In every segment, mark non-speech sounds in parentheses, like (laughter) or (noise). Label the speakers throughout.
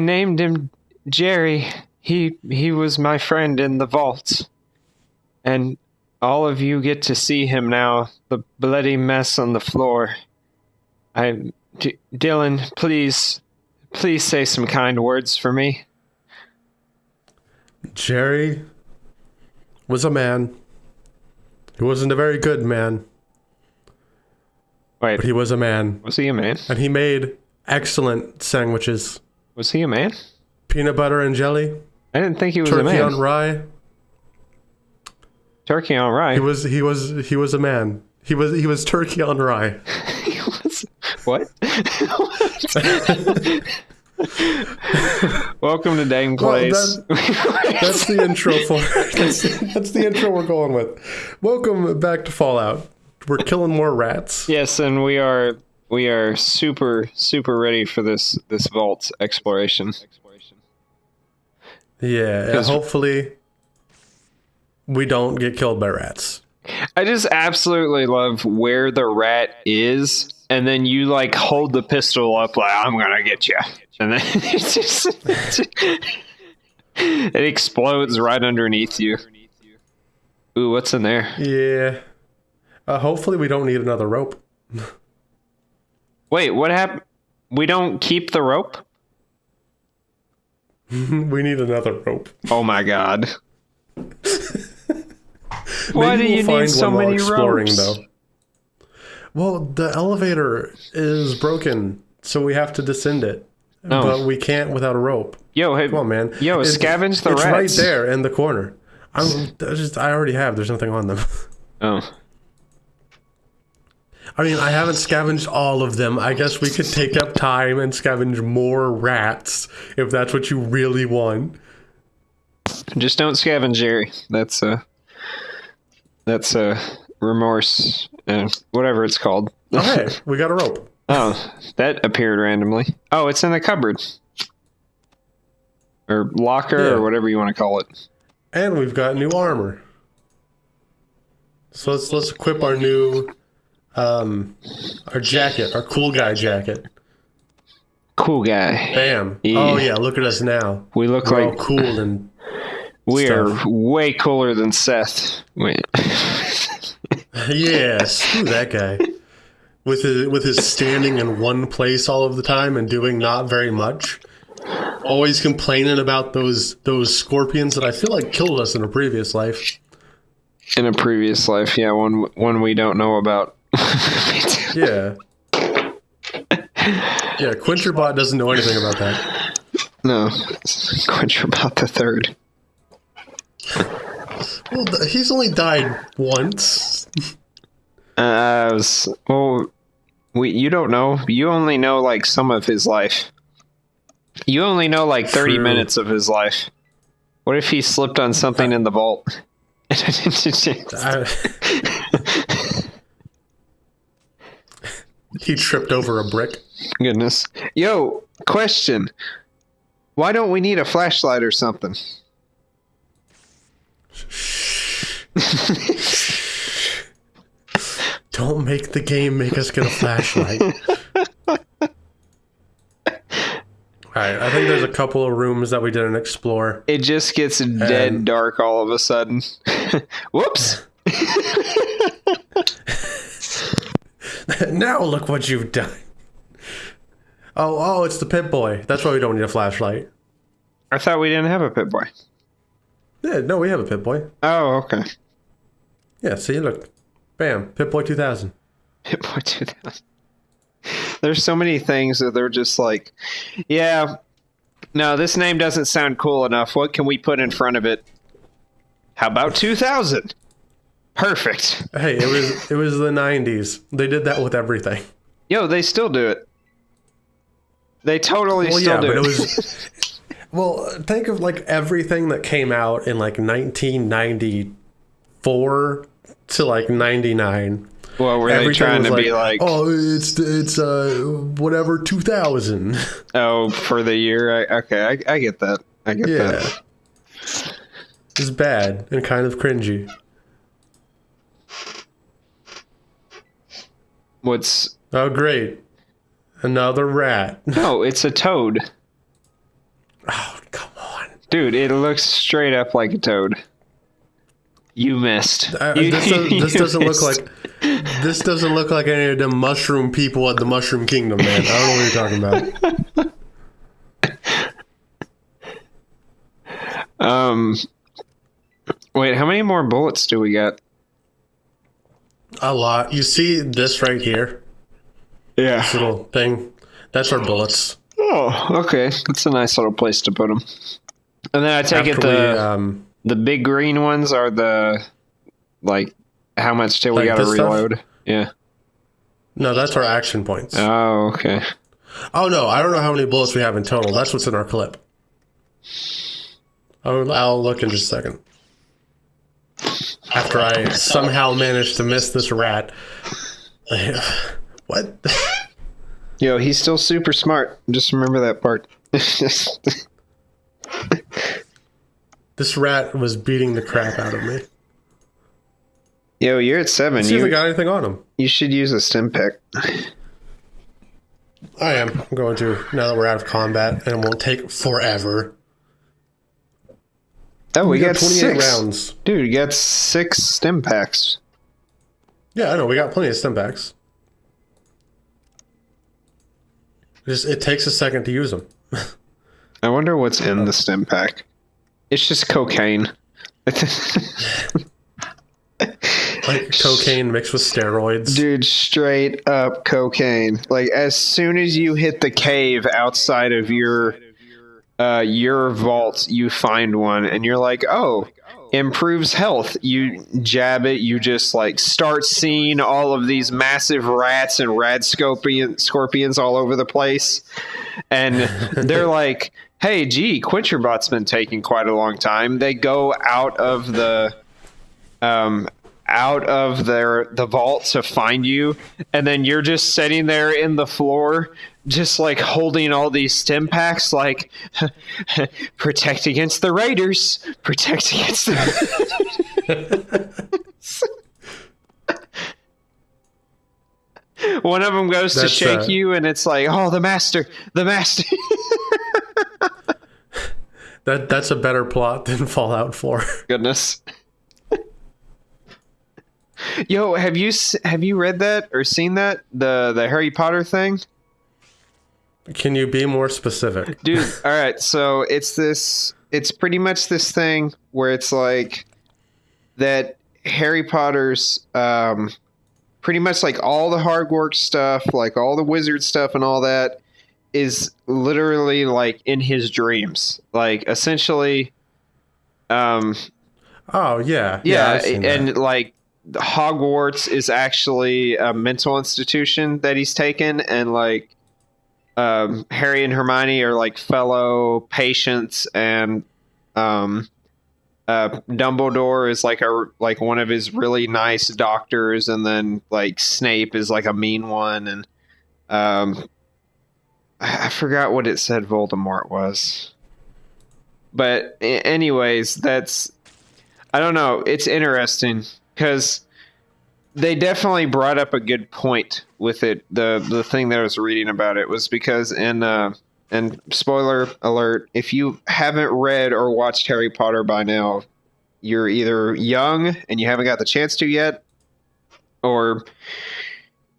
Speaker 1: named him Jerry. He he was my friend in the vaults. And all of you get to see him now, the bloody mess on the floor. I D- Dylan, please please say some kind words for me.
Speaker 2: Jerry was a man. He wasn't a very good man,
Speaker 1: Wait,
Speaker 2: but he was a man.
Speaker 1: was he a man?
Speaker 2: And he made excellent sandwiches.
Speaker 1: Was he a man?
Speaker 2: Peanut butter and jelly,
Speaker 1: I didn't think he was a man.
Speaker 2: turkey on rye.
Speaker 1: Turkey on rye.
Speaker 2: He was he was he was a man. He was he was turkey on rye. (laughs)
Speaker 1: He was- what? (laughs) Welcome to Dame
Speaker 2: Well,
Speaker 1: Place. (laughs)
Speaker 2: That's the intro for that's, that's the intro we're going with. Welcome back to Fallout. We're killing more rats.
Speaker 1: yes, and we are we are super super ready for this this vault exploration.
Speaker 2: Yeah, hopefully we don't get killed by rats.
Speaker 1: I just absolutely love where the rat is, and then you like hold the pistol up like I'm gonna get you, and then (laughs) it just it explodes right underneath you. Ooh, what's in there?
Speaker 2: Yeah. Uh, hopefully we don't need another rope. (laughs)
Speaker 1: Wait, what happened? We don't keep the rope? (laughs)
Speaker 2: we need another rope.
Speaker 1: Oh my god. (laughs) Why do you
Speaker 2: we'll
Speaker 1: need
Speaker 2: find
Speaker 1: so many
Speaker 2: exploring,
Speaker 1: ropes?
Speaker 2: though. Well, the elevator is broken, so we have to descend it.
Speaker 1: No.
Speaker 2: But we can't without a rope.
Speaker 1: Yo, hey,
Speaker 2: Come on, man.
Speaker 1: Yo,
Speaker 2: It's-
Speaker 1: scavenge the
Speaker 2: it's
Speaker 1: rats.
Speaker 2: right there in the corner. I'm I just I already have. There's nothing on them. (laughs)
Speaker 1: Oh,
Speaker 2: I mean, I haven't scavenged all of them. I guess we could take up time and scavenge more rats if that's what you really want.
Speaker 1: just don't scavenge Jerry. That's uh that's uh remorse, uh, whatever it's called. (laughs)
Speaker 2: Okay, we got a rope. (laughs)
Speaker 1: Oh, that appeared randomly. Oh, it's in the cupboard. Or locker,
Speaker 2: Yeah.
Speaker 1: or whatever you want to call it.
Speaker 2: And we've got new armor. So let's let's equip our new um our jacket, our cool guy jacket.
Speaker 1: Cool guy.
Speaker 2: Bam.
Speaker 1: Yeah.
Speaker 2: Oh yeah, look at us now.
Speaker 1: We look
Speaker 2: We're all
Speaker 1: like
Speaker 2: cool and (laughs)
Speaker 1: we
Speaker 2: stuff.
Speaker 1: are way cooler than Seth. (laughs)
Speaker 2: Yeah, screw that guy. With his with his standing in one place all of the time and doing not very much. Always complaining about those those scorpions that I feel like killed us in a previous life.
Speaker 1: in a previous life, yeah, one one we don't know about. (laughs)
Speaker 2: Yeah. Yeah, Quinterbot doesn't know anything about that.
Speaker 1: no, quench the third.
Speaker 2: Well, he's only died once.
Speaker 1: Uh, I was well. We you don't know. You only know like some of his life. You only know like thirty
Speaker 2: True.
Speaker 1: minutes of his life. What if he slipped on something in the vault? (laughs)
Speaker 2: I- he tripped over a brick.
Speaker 1: Goodness. Yo, question. Why don't we need a flashlight or something? (laughs)
Speaker 2: Don't make the game make us get a flashlight. (laughs) Alright, I think there's a couple of rooms that we didn't explore.
Speaker 1: It just gets dead dark all of a sudden. (laughs) Whoops. (laughs)
Speaker 2: now look what you've done. Oh, oh, it's the Pip-Boy. That's why we don't need a flashlight.
Speaker 1: I thought we didn't have a Pip-Boy.
Speaker 2: Yeah, no, we have a Pip-Boy.
Speaker 1: Oh, okay.
Speaker 2: Yeah, see, look. Bam, Pip-Boy 2000.
Speaker 1: Pip-Boy 2000. There's so many things that they're just like, yeah, no, this name doesn't sound cool enough. What can we put in front of it? How about 2000? Perfect.
Speaker 2: Hey, it was it was the 90s. They did that with everything.
Speaker 1: Yo, they still do it. They totally
Speaker 2: Well,
Speaker 1: still
Speaker 2: yeah,
Speaker 1: do
Speaker 2: but
Speaker 1: it.
Speaker 2: it was. (laughs) well, think of like everything that came out in like 1994 to like 99.
Speaker 1: well, were they trying to be like,
Speaker 2: oh, it's it's uh whatever 2000. (laughs)
Speaker 1: oh, for the year? I, okay, I, I get that. I get
Speaker 2: yeah,
Speaker 1: that.
Speaker 2: it's bad and kind of cringy.
Speaker 1: What's
Speaker 2: Oh, great, another rat. (laughs)
Speaker 1: no? It's a toad.
Speaker 2: Oh, come on.
Speaker 1: Dude, it looks straight up like a toad. You missed.
Speaker 2: Uh,
Speaker 1: You-
Speaker 2: this, does, (laughs)
Speaker 1: you
Speaker 2: this doesn't look like this doesn't look like any of the mushroom people at the Mushroom Kingdom, man. I don't know what you're talking about. (laughs)
Speaker 1: Um. Wait, how many more bullets do we got?
Speaker 2: A lot. You see this right here,
Speaker 1: Yeah.
Speaker 2: little thing. That's our bullets.
Speaker 1: Oh, okay. That's a nice little place to put them. And then I take it
Speaker 2: After we,
Speaker 1: the
Speaker 2: um,
Speaker 1: the big green ones are the like how much till we got to
Speaker 2: this stuff?
Speaker 1: reload? Yeah.
Speaker 2: no, that's our action points.
Speaker 1: Oh, okay.
Speaker 2: Oh no, I don't know how many bullets we have in total. That's what's in our clip. I'll, I'll look in just a second. After I somehow managed to miss this rat. what?
Speaker 1: Yo, he's still super smart. Just remember that part.
Speaker 2: this rat was beating the crap out of me.
Speaker 1: Yo, you're at seven.
Speaker 2: See if we
Speaker 1: You
Speaker 2: got anything on him.
Speaker 1: you should use a stim pick.
Speaker 2: I am. I'm going to now that we're out of combat, and it won't take forever.
Speaker 1: Oh, we, got,
Speaker 2: 28
Speaker 1: six.
Speaker 2: rounds.
Speaker 1: Dude, you got six stim packs.
Speaker 2: Yeah, I know. We got plenty of stim packs. Just it takes a second to use them.
Speaker 1: I wonder what's in oh. the stim pack. It's just cocaine. (laughs)
Speaker 2: Like cocaine mixed with steroids.
Speaker 1: Dude, straight up cocaine. Like as soon as you hit the cave outside of your uh your vault, you find one and you're like, "Oh, improves health." You jab it, you just like start seeing all of these massive rats and rad scorpion scorpions all over the place. And (laughs) they're like, "Hey, gee, Quincherbot's been taking quite a long time." They go out of the um, out of their the vault to find you, and then you're just sitting there in the floor, just like holding all these stim packs, like (laughs) protect against the raiders, protect against the. (laughs) One of them goes to shake
Speaker 2: uh,
Speaker 1: you, and it's like, "Oh, the master, the master." (laughs)
Speaker 2: That that's a better plot than Fallout 4.
Speaker 1: Goodness. Yo, have you have you read that or seen that the the Harry Potter thing?
Speaker 2: Can you be more specific?
Speaker 1: dude (laughs) all right so it's this it's pretty much this thing where it's like that harry potter's um pretty much like all the Hogwarts stuff like all the wizard stuff and all that is literally like in his dreams like essentially um
Speaker 2: Oh yeah,
Speaker 1: yeah,
Speaker 2: I've seen that.
Speaker 1: and like Hogwarts is actually a mental institution that he's taken, and like um, Harry and Hermione are like fellow patients, and um, uh, Dumbledore is like a like one of his really nice doctors, and then like Snape is like a mean one, and um, I I forgot what it said Voldemort was, but anyways, that's I don't know. It's interesting because they definitely brought up a good point with it. The the thing that I was reading about it was because in uh, and spoiler alert, if you haven't read or watched Harry Potter by now, you're either young and you haven't got the chance to yet, or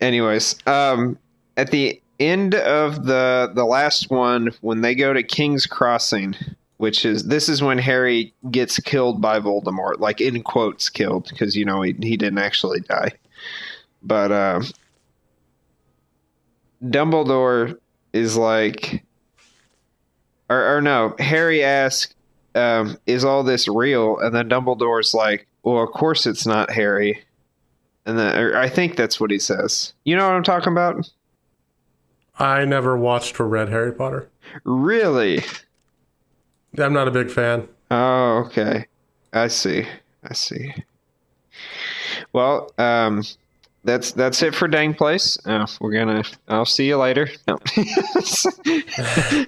Speaker 1: anyways, um, at the end of the the last one when they go to King's Crossing which is this is when Harry gets killed by Voldemort, like in quotes killed, because you know he he didn't actually die. But uh, Dumbledore is like, or, or no, Harry asks, um, "Is all this real?" And then Dumbledore's like, "Well, of course it's not, Harry." And then or I think that's what he says. You know what I'm talking about?
Speaker 2: I never watched or read Harry Potter.
Speaker 1: Really?
Speaker 2: I'm not a big fan.
Speaker 1: Oh, okay. I see. I see. Well, um, that's that's it for Dang Place. Uh, we're gonna. I'll see you later. No. (laughs)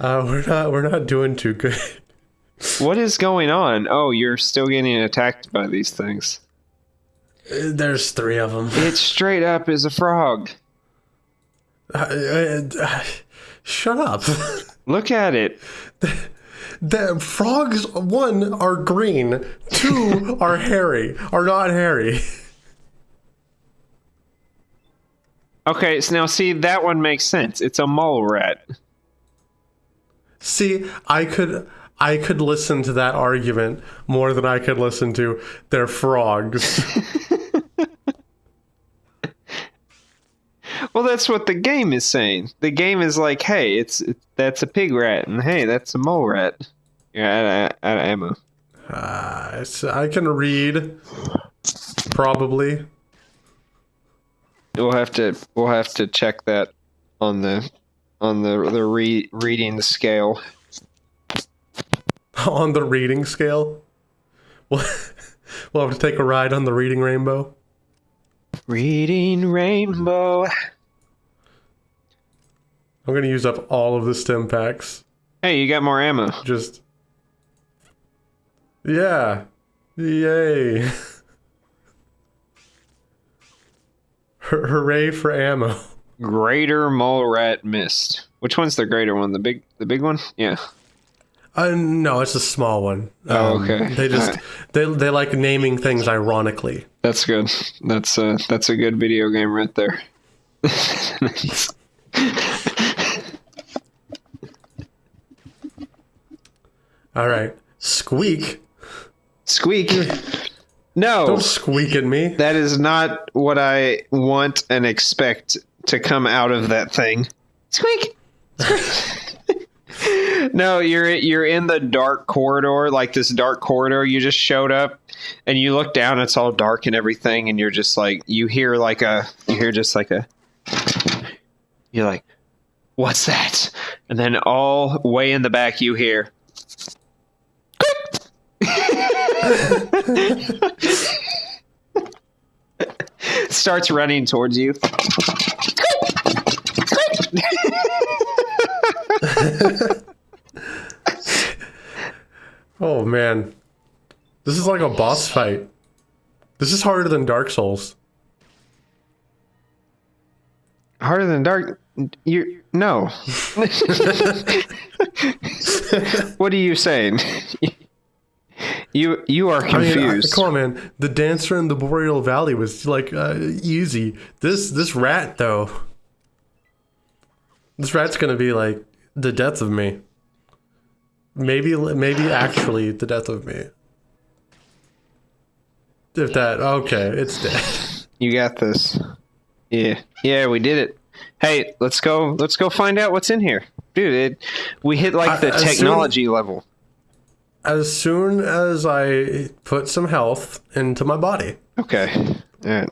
Speaker 2: Uh, we're not we're not doing too good.
Speaker 1: what is going on? Oh, you're still getting attacked by these things.
Speaker 2: There's three of them.
Speaker 1: It straight up is a frog.
Speaker 2: Uh, uh, uh, shut up. (laughs)
Speaker 1: Look at it.
Speaker 2: the frogs, one, are green, two, (laughs) are hairy, are not hairy.
Speaker 1: Okay, so now see that one makes sense. It's a mole rat.
Speaker 2: See, I could I could listen to that argument more than I could listen to their frogs. (laughs)
Speaker 1: Well, that's what the game is saying. The game is like, hey, it's, it's that's a pig rat, and hey, that's a mole rat. You're out of, out of ammo.
Speaker 2: Uh, I can read, probably.
Speaker 1: We'll have to we'll have to check that on the on the the re, reading scale. (laughs)
Speaker 2: on the reading scale. We'll, we'll have to take a ride on the reading rainbow.
Speaker 1: Reading rainbow.
Speaker 2: I'm gonna use up all of the stim packs.
Speaker 1: Hey, you got more ammo.
Speaker 2: Just yeah, yay! (laughs) Hooray for ammo!
Speaker 1: Greater mole rat mist. Which one's the greater one? The big the big one? Yeah.
Speaker 2: Uh, no, it's a small one.
Speaker 1: Oh, okay.
Speaker 2: They (laughs) just
Speaker 1: Alright.
Speaker 2: they they like naming things ironically.
Speaker 1: That's good. That's uh that's a good video game right there. (laughs)
Speaker 2: All right, squeak!
Speaker 1: Squeak. No.
Speaker 2: Don't squeak at me.
Speaker 1: That is not what I want and expect to come out of that thing. Squeak. Squeak. (laughs) no, you're you're in the dark corridor, like this dark corridor. You just showed up, and you look down. It's all dark and everything, and you're just like you hear like a you hear just like a. You're like, what's that? And then all way in the back, you hear. (laughs) starts running towards you. (laughs)
Speaker 2: Oh man, this is like a boss fight. This is harder than Dark Souls.
Speaker 1: Harder than dark. You no. (laughs) what are you saying? You you are
Speaker 2: I mean, I-
Speaker 1: confused.
Speaker 2: come on, man. The dancer in the Boreal Valley was like uh, easy. This this rat though. This rat's gonna be like the death of me. Maybe maybe actually the death of me. If that okay, it's dead. (laughs)
Speaker 1: You got this. Yeah. Yeah, we did it. Hey, let's go let's go find out what's in here. Dude, it, we hit like
Speaker 2: I-
Speaker 1: the
Speaker 2: soon-
Speaker 1: technology level.
Speaker 2: As soon as I put some health into my body.
Speaker 1: Okay. All right.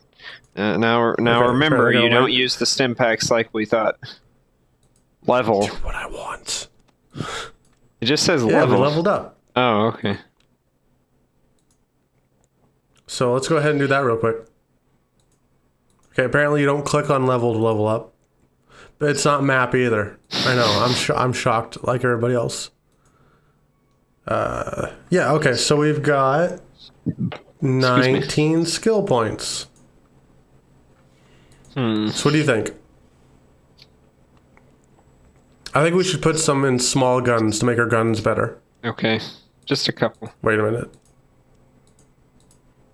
Speaker 1: Uh, now now
Speaker 2: Okay,
Speaker 1: remember you don't use the stim packs like we thought. Level.
Speaker 2: What I want.
Speaker 1: It just says
Speaker 2: Yeah,
Speaker 1: level.
Speaker 2: leveled up.
Speaker 1: Oh, okay.
Speaker 2: So let's go ahead and do that real quick. Okay, apparently you don't click on level to level up. But it's not map either. I know. I'm sh- I'm shocked like everybody else. Uh, yeah. Okay. So we've got 19 skill points.
Speaker 1: Hmm.
Speaker 2: So what do you think? I think we should put some in small guns to make our guns better.
Speaker 1: Okay. Just a couple.
Speaker 2: Wait a minute.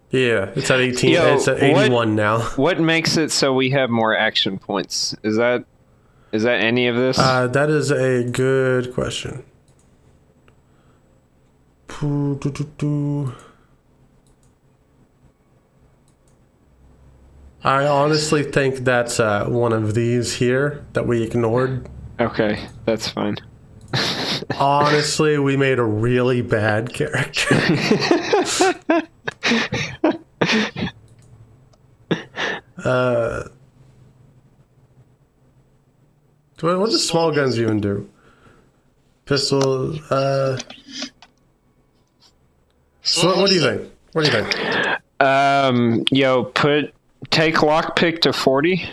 Speaker 2: Yeah, it's at 18.
Speaker 1: Yo,
Speaker 2: it's at
Speaker 1: what-
Speaker 2: 81 now. (laughs)
Speaker 1: What makes it so we have more action points? Is that is that any of this?
Speaker 2: Uh, that is a good question. I honestly think that's uh, one of these here that we ignored.
Speaker 1: okay, that's fine. (laughs)
Speaker 2: Honestly, we made a really bad character. (laughs) uh, what, what does small guns even do? Pistol. Uh, so what, what do you think? What do you think?
Speaker 1: Um, yo, put take lockpick to forty.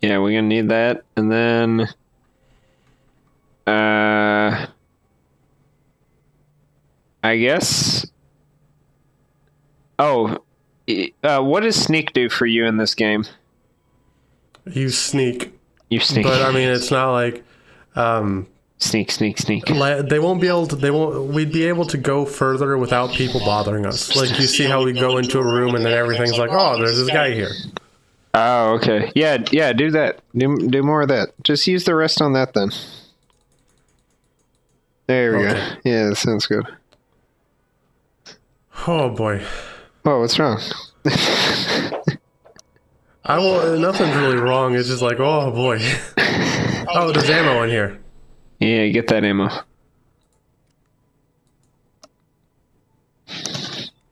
Speaker 1: Yeah, we're gonna need that, and then, uh, I guess. Oh, uh, what does sneak do for you in this game?
Speaker 2: You sneak,
Speaker 1: You sneak,
Speaker 2: but I mean, it's not like um,
Speaker 1: sneak, sneak, sneak.
Speaker 2: they won't be able to. They won't. We'd be able to go further without people bothering us. Like you see how we go into a room and then everything's like, oh, there's this guy here.
Speaker 1: Oh, okay. Yeah, yeah. Do that. Do do more of that. Just use the rest on that then. There we
Speaker 2: Okay.
Speaker 1: go. Yeah, that sounds good.
Speaker 2: Oh boy.
Speaker 1: Oh, what's wrong?
Speaker 2: I will. Nothing's really wrong. It's just like, oh boy. (laughs) Oh, there's ammo in here.
Speaker 1: Yeah, get that ammo.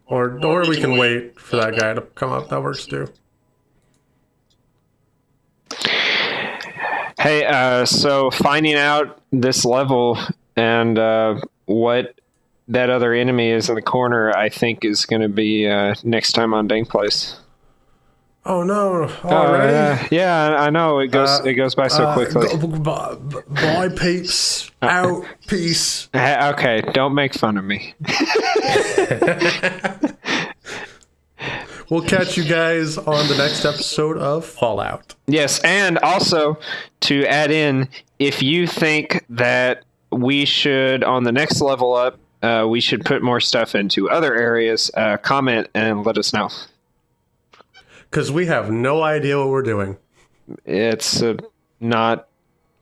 Speaker 2: Or or we can wait for that guy to come up. That works too.
Speaker 1: Hey, uh, so finding out this level and uh, what that other enemy is in the corner, I think is going to be uh, next time on Dank Place.
Speaker 2: Oh no!
Speaker 1: Oh,
Speaker 2: Already?
Speaker 1: yeah, yeah, I know it goes
Speaker 2: Uh,
Speaker 1: it goes by so
Speaker 2: Uh,
Speaker 1: quickly.
Speaker 2: b- b- Bye, peeps. Out. Peace. (laughs)
Speaker 1: Uh, okay, don't make fun of me. (laughs)
Speaker 2: We'll catch you guys on the next episode of Fallout.
Speaker 1: Yes, and also to add in, if you think that we should on the next level up, uh, we should put more stuff into other areas. Uh, comment and let us know.
Speaker 2: Because we have no idea what we're doing.
Speaker 1: It's uh, not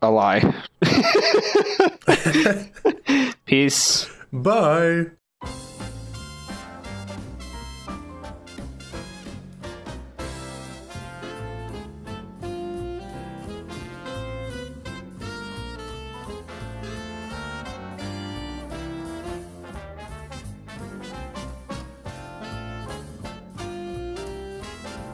Speaker 1: a lie. (laughs) (laughs) Peace.
Speaker 2: Bye.